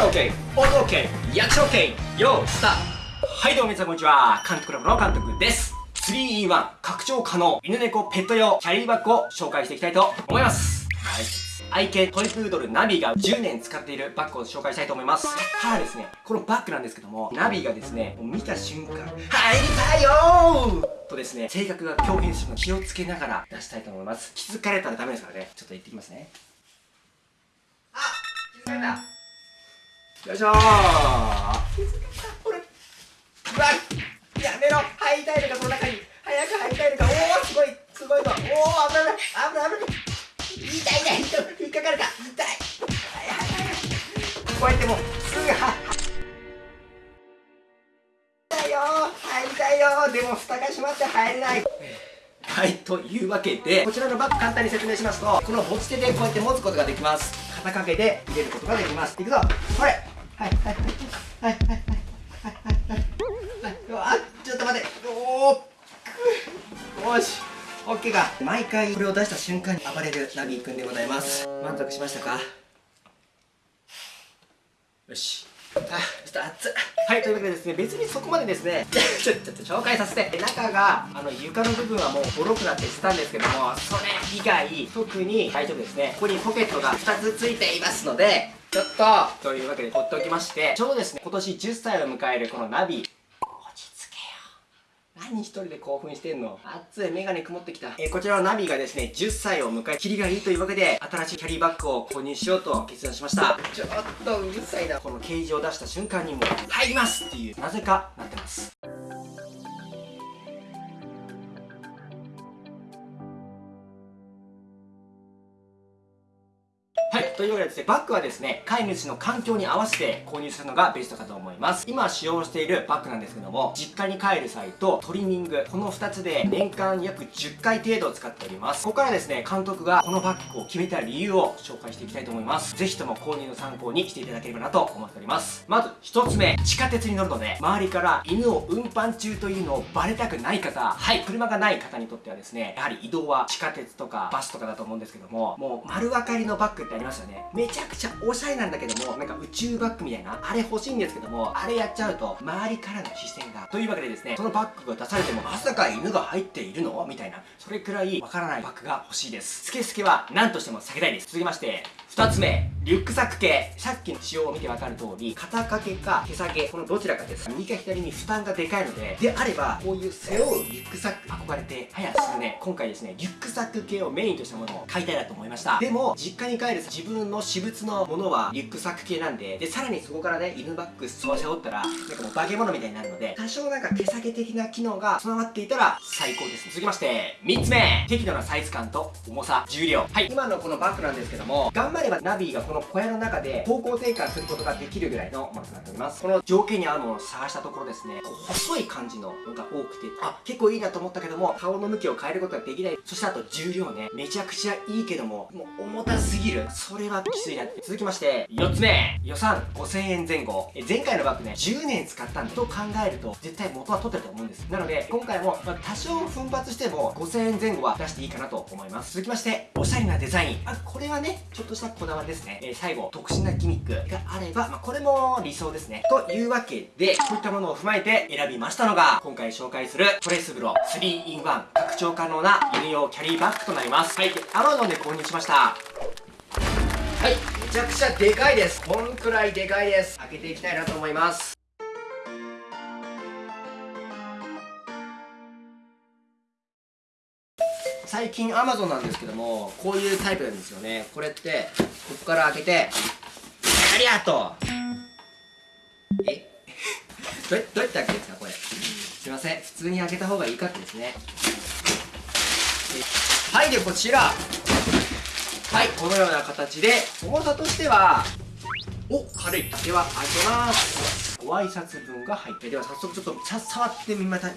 ル OK 音 OK 役者 OK よースターはいどうも皆さんこんにちは。監督ラボの監督です。3E1 拡張可能犬猫ペット用キャリーバッグを紹介していきたいと思います。はい。愛犬トイプードルナビが10年使っているバッグを紹介したいと思います。ただですねこのバッグなんですけどもナビがですねもう見た瞬間入りたいよーとですね性格が表現するの気をつけながら出したいと思います。気づかれたらダメですからね。ちょっと行ってきますね。あ気づかれた。よいしょー気づかれたこれうわやめろ入りたいのかこの中に早く入りたいのかおおすごいすごいぞおお危ない危ない危ない痛い痛い痛い引っかかるか痛いはいはいこうやってもうすぐは入りたいよ入りたいよでも蓋が閉まって入れないはいというわけでこちらのバッグ簡単に説明しますとこの持ち手でこうやって持つことができます。肩掛けで入れることができます。いくぞ。これ。はいはいはいはいはいはいはいはいはいあちょっと待っておおよしオッケーか毎回これを出した瞬間に暴れるナビーくんでございます満足しましたかよしあ、ちょっと熱っはい、というわけでですね、別にそこまでですね、ちょ、ちょっと紹介させて、中が、あの、床の部分はもうボロくなって捨てたんですけども、それ以外、特に大丈夫ですね。ここにポケットが2つついていますので、ちょっと、というわけで取っておきまして、ちょうどですね、今年10歳を迎えるこのナビ、何一人で興奮してんの熱いメガネ曇ってきた。えー、こちらのナビがですね、10歳を迎え、キリがいいというわけで、新しいキャリーバッグを購入しようと決断しました。ちょっとうるさいな。このケージを出した瞬間にもう、入りますっていう、なぜかなってます。というわけでですね、バッグはですね、飼い主の環境に合わせて購入するのがベストかと思います。今使用しているバッグなんですけども、実家に帰る際とトリミング、この2つで年間約10回程度使っております。ここからですね、監督がこのバッグを決めた理由を紹介していきたいと思います。ぜひとも購入の参考にしていただければなと思っております。まず1つ目、地下鉄に乗るので、周りから犬を運搬中というのをバレたくない方、はい、車がない方にとってはですね、やはり移動は地下鉄とかバスとかだと思うんですけども、もう丸分かりのバッグってありますよ。ね。めちゃくちゃおしゃれなんだけどもなんか宇宙バッグみたいなあれ欲しいんですけどもあれやっちゃうと周りからの視線が。というわけでですねそのバッグが出されてもまさか犬が入っているの？みたいなそれくらいわからないバッグが欲しいです。スケスケは何としても避けたいです。続きまして2つ目リュックサック系。さっきの仕様を見てわかる通り肩掛けか手下げこのどちらかです。右か左に負担がでかいのでであればこういう背負うリュックサック憧れて早すぐね。今回ですねリュックサック系をメインとしたものを買いたいなと思いました。でも実家に帰る自分の私物のものはリュックサック系なんででさらにそこからね犬バッグそう背負ったらなんかもう化け物みたいになるので多少なんか手下げ的な機能が備わっていたら最高です。続きまして3つ目適度なサイズ感と重さ重量。はい。今のこのバッグなんですけども頑張ればナビがこの小屋の中で方向転換することができるぐらいのものとなっております。この条件に合うものを探したところですね細い感じののが多くてあ結構いいなと思ったけども顔の向きを変えることができない。そしてあと重量ねめちゃくちゃいいけどももう重たすぎる。それはきついなって。続きまして4つ目。予算5000円前後。え前回のバッグね10年使ったんでと考えると絶対元は取ってると思うんです。なので今回も、まあ、多少奮発しても5000円前後は出していいかなと思います。続きましておしゃれなデザイン。あこれはねちょっとしたこだわりですね、えー、最後特殊なギミックがあれば、まあ、これも理想ですね。というわけでこういったものを踏まえて選びましたのが今回紹介するトレスブロ 3in1 拡張可能な犬用キャリーバッグとなります。はい。Amazon で購入しました。はい。めちゃくちゃでかいです。こんくらいでかいです。開けていきたいなと思います。最近 Amazon なんですけどもこういうタイプなんですよね。これってここから開けてありがとう。え？どどうやって開けるんですかこれ？すいません。普通に開けた方がいいかってですね。はいでこちら。はいこのような形で重さとしてはお軽い。では開けます。ご挨拶文が入ってでは早速ちょっとさ触ってみまたね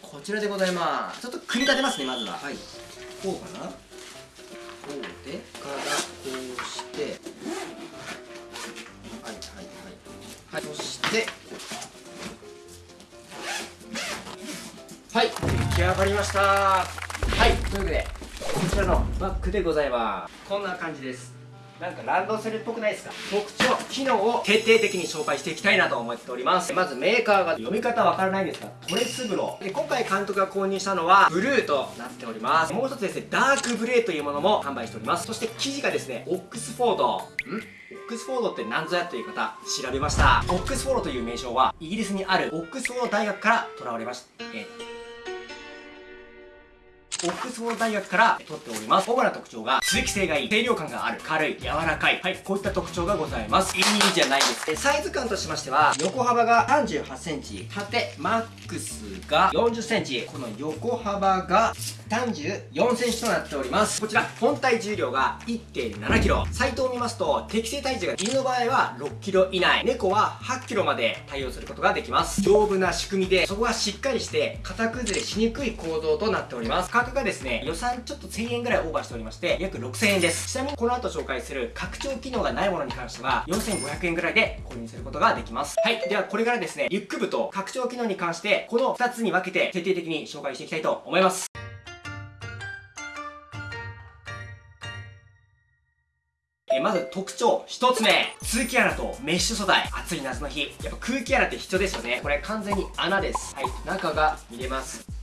こちらでございます。ちょっと組み立てますねまずは。はい。こうかな。こうでからこうして。はいはいはいはい。そして。はい。出来上がりました。はい。というわけでこちらのバッグでございます。こんな感じですなんかランドセルっぽくないですか？特徴機能を徹底的に紹介していきたいなと思っております。まずメーカーが読み方わからないんですがトレスブロで今回監督が購入したのはブルーとなっております。もう一つですねダークブレーというものも販売しております。そして生地がですねオックスフォード。ん？オックスフォードって何ぞやという方調べました。オックスフォードという名称はイギリスにあるオックスフォード大学から囚われました、えーオックスフォード大学から取っております。主な特徴が、通気性がいい、清涼感がある、軽い、柔らかい。はい、こういった特徴がございます。いいじゃないです。サイズ感としましては、横幅が38センチ、縦マックスが40センチ、この横幅が34センチとなっております。こちら、本体重量が 1.7kg。サイトを見ますと、適正体重が犬の場合は 6kg 以内、猫は 8kg まで対応することができます。丈夫な仕組みで、そこがしっかりして型崩れしにくい構造となっております。がですね、予算ちょっと1000円ぐらいオーバーしておりまして、約6000円です。ちなみにこの後紹介する拡張機能がないものに関しては、4500円ぐらいで購入することができます。はい。ではこれからですね、リュック部と拡張機能に関して、この2つに分けて徹底的に紹介していきたいと思います。えまず特徴1つ目通気穴とメッシュ素材暑い夏の日やっぱ空気穴って必要ですよねこれ完全に穴ですはい中が見れます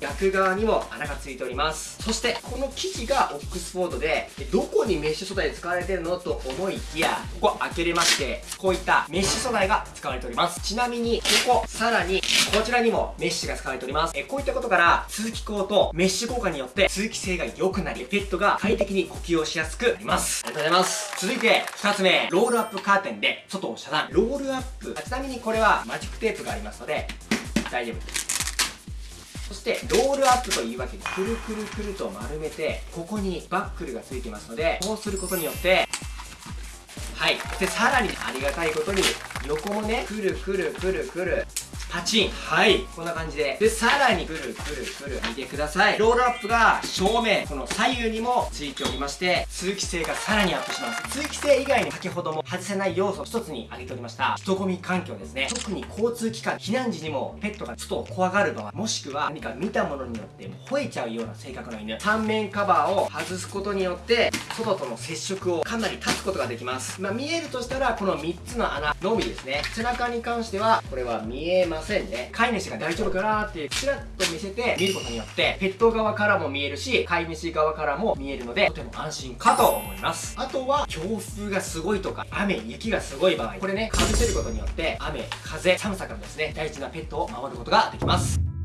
逆側にも穴がついております。そしてこの生地がオックスフォードでどこにメッシュ素材で使われてるのと思いきやここ開けれましてこういったメッシュ素材が使われております。ちなみにここさらにこちらにもメッシュが使われております。えこういったことから通気口とメッシュ効果によって通気性が良くなりペットが快適に呼吸をしやすくなります。ありがとうございます。続いて2つ目ロールアップカーテンで外を遮断。ロールアップ。ちなみにこれはマジックテープがありますので大丈夫ですそしてロールアップというわけでくるくるくると丸めてここにバックルがついてますのでこうすることによってはい。でさらにありがたいことに横もねくるくるくるくるパチンはい。こんな感じで。でさらにくるくるくる見てください。ロールアップが正面この左右にもついておりまして通気性がさらにアップします。通気性以外に先ほども外せない要素一つに挙げておりました。人混み環境ですね。特に交通機関避難時にもペットが外を怖がる場合もしくは何か見たものによって吠えちゃうような性格の犬。3面カバーを外すことによって外との接触をかなり断つことができます。まあ、見えるとしたらこの3つの穴のみですね。背中に関してはこれは見えませんね。飼い主が大丈夫かなってちらっと見せて見ることによってペット側からも見えるし飼い主側からも見えるのでとても安心かと思います。あとは強風がすごいとか雨雪がすごい場合これねかぶせることによって雨風寒さからですね大事なペットを守ることができます。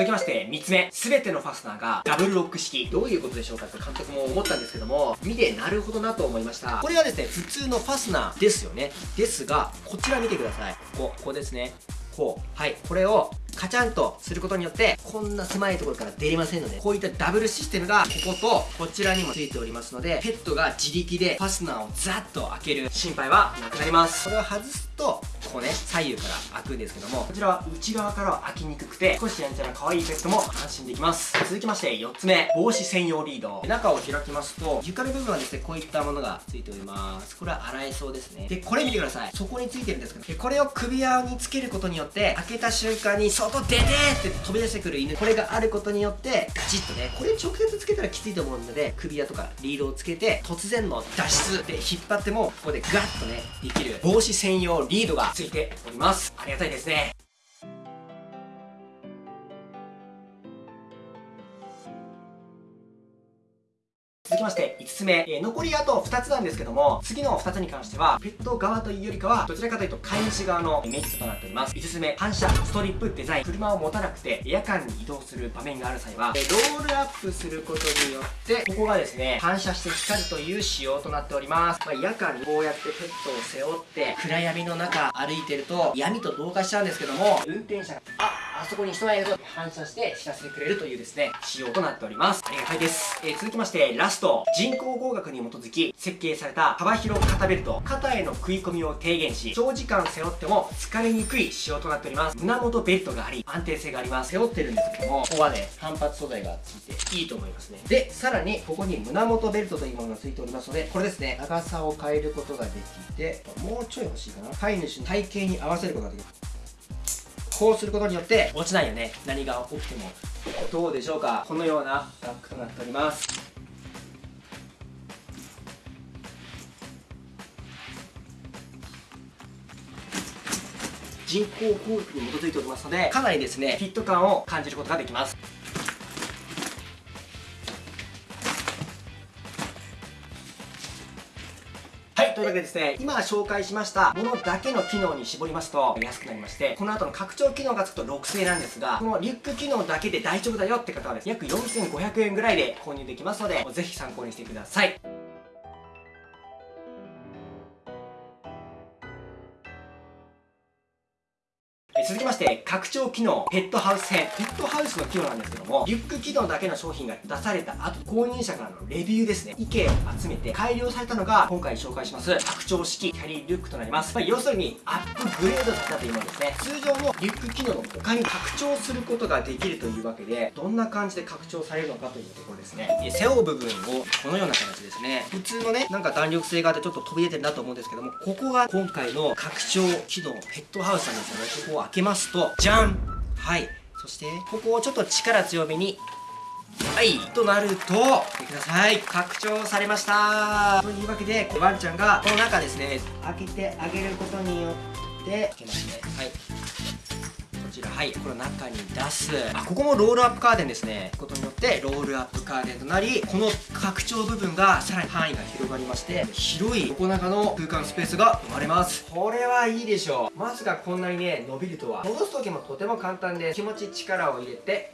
続きまして、3つ目。すべてのファスナーがダブルロック式。どういうことでしょうかと監督も思ったんですけども、見てなるほどなと思いました。これはですね、普通のファスナーですよね。ですが、こちら見てください。ここ、ここですね。こう。はい。これをカチャンとすることによってこんな狭いところから出れませんのでこういったダブルシステムがこことこちらにもついておりますのでペットが自力でファスナーをザッと開ける心配はなくなりますこれを外すとここね左右から開くんですけどもこちらは内側からは開きにくくて少しやんちゃな可愛いペットも安心できます。続きまして4つ目帽子専用リード。中を開きますと床の部分はですねこういったものがついております。これは洗えそうですね。でこれ見てください。そこについてるんですけどこれを首輪につけることによって開けた瞬間に外出てって飛び出してくる犬。これがあることによってガチッとねこれ直接つけたらきついと思うので首輪とかリードをつけて突然の脱出。で引っ張ってもここでガッとねできる帽子専用リードがついております。ありがたいですね。つ目、えー、残りあと2つなんですけども次の2つに関してはペット側というよりかはどちらかというと飼い主側のメリットとなっております。5つ目反射ストリップデザイン。車を持たなくて夜間に移動する場面がある際は、えー、ロールアップすることによってここがですね反射して光るという仕様となっております、まあ、夜間にこうやってペットを背負って暗闇の中歩いてると闇と同化しちゃうんですけども運転者がああそこに人がいると反射して知らせてくれるというですね、仕様となっております。ありがたいです。えー、続きまして、ラスト。人工合学に基づき設計された幅広肩ベルト。肩への食い込みを低減し、長時間背負っても疲れにくい仕様となっております。胸元ベルトがあり、安定性があります。背負ってるんですけども、ここはね、反発素材がついていいと思いますね。で、さらに、ここに胸元ベルトというものがついておりますので、これですね、長さを変えることができて、もうちょい欲しいかな。飼い主の体型に合わせることができる。こうすることによって落ちないよね。何が起きても。どうでしょうか。このようなバッグとなっております。人工工学に基づいておりますのでかなりですねフィット感を感じることができます。というわけでですね今紹介しましたものだけの機能に絞りますと安くなりましてこの後の拡張機能がつくと6000円なんですがこのリュック機能だけで大丈夫だよって方はですね約4500円ぐらいで購入できますのでぜひ参考にしてください。して、拡張機能、ペットハウス編。ペットハウスの機能なんですけども、リュック機能だけの商品が出された後、購入者からのレビューですね。意見を集めて改良されたのが、今回紹介します、拡張式キャリーリュックとなります。まあ、要するに、アップグレードされたというものですね。通常のリュック機能の他に拡張することができるというわけで、どんな感じで拡張されるのかというところですね。背負う部分を、このような形ですね。普通のね、なんか弾力性があってちょっと飛び出てるなと思うんですけども、ここが今回の拡張機能、ペットハウスなんですよね。ここを開けますと、じゃん。はい。そしてここをちょっと力強めにはいとなると見てください。拡張されました。というわけでワンちゃんがこの中ですね開けてあげることによって開けますね。はい。ちらはいこれ中に出す。あここもロールアップカーテンですね。ことによってロールアップカーテンとなりこの拡張部分がさらに範囲が広がりまして広い横長の空間スペースが生まれます。これはいいでしょう。まさかこんなにね伸びるとは。戻す時もとても簡単で気持ち力を入れて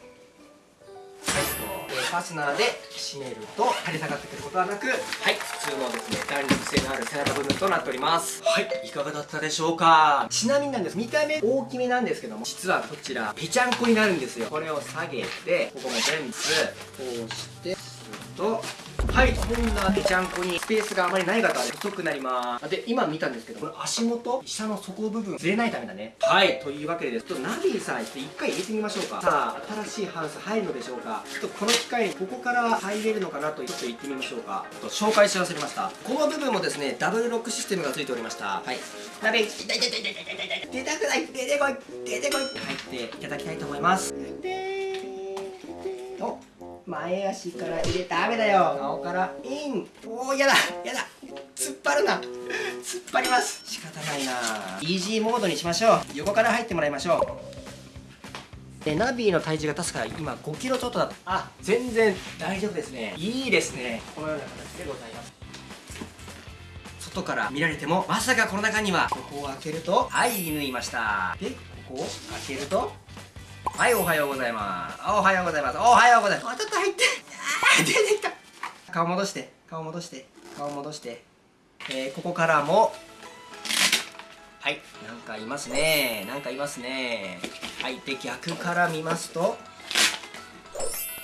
はいファスナーで締めると垂れ下がってくることはなくはい普通のですね弾力性のある背中部分となっております。はいいかがだったでしょうか？ちなみになんです。見た目大きめなんですけども実はこちらぺちゃんこになるんですよ。これを下げてここも全部こうしてするとはいこんなぺちゃんこにスペースがあまりない方は細くなります。で今見たんですけどこれ足元下の底部分ずれないためだね。はいというわけでちょっとナビさんして一回入れてみましょうか。さあ新しいハウス入るのでしょうか。ちょっとこの機会にここから入れるのかなとちょっと行ってみましょうか。ちょっと紹介し忘れましたこの部分もですねダブルロックシステムがついておりました。はい。ナビ痛い痛い痛い痛い痛い痛い。出たくない。出てこい。出てこい。入っていただきたいと思います。お前足から入れたダメだよ。顔からイン。おおやだやだ。突っ張るな。突っ張ります。仕方ないな。イージーモードにしましょう。横から入ってもらいましょう。でナビの体重が確か今5キロちょっとだあ全然大丈夫ですね。いいですね。このような形でございます。外から見られてもまさかこの中には。ここを開けるとはい縫いました。でここを開けるとはい、おはようございます。おはようございます。おはようございます。ちょっと入って。あ出てきた。顔戻して。顔戻して。顔戻して。えー、ここからも、はい、なんかいますね。なんかいますね。はい、で、逆から見ますと、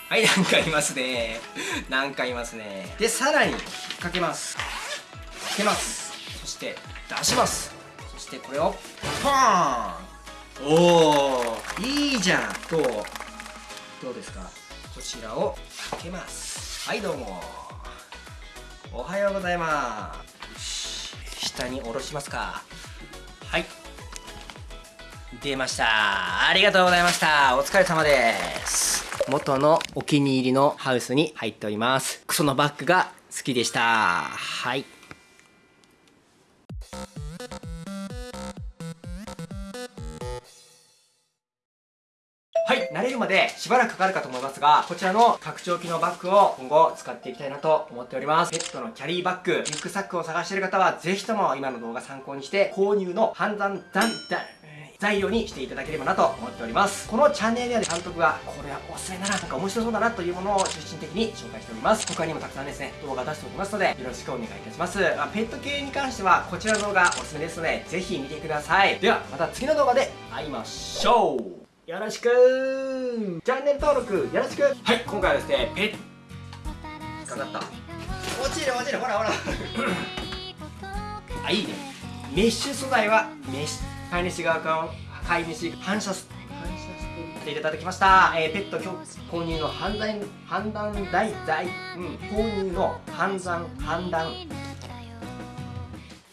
はい、なんかいますね。なんかいますね。で、さらに、かけます。かけます。そして、出します。そして、これを、ポーンおおいいじゃん。どう。どうですか？こちらをかけます。はいどうも。おはようございます。下に下ろしますか？はい。出ました。ありがとうございました。お疲れ様です。元のお気に入りのハウスに入っております。クソのバッグが好きでした。はいはい、慣れるまでしばらくかかるかと思いますが、こちらの拡張機能バッグを今後使っていきたいなと思っております。ペットのキャリーバッグ、リュックサックを探している方は、ぜひとも今の動画参考にして購入の判断段、材料にしていただければなと思っております。このチャンネルでは監督が、これはおすすめだなとか面白そうだなというものを中心的に紹介しております。他にもたくさんですね、動画出しておりますので、よろしくお願いいたします。まあ、ペット系に関しては、こちらの動画おすすめですので、ぜひ見てください。では、また次の動画で会いましょうよろしくチャンネル登録よろしくはい今回はですねペッかかった。落ちる落ちるほらほら。あいいね。メッシュ素材はメッシュ飼い主側から飼い主反射す反射していただきました、えー、ペット購入の判断判断代財、うん、購入の判断判断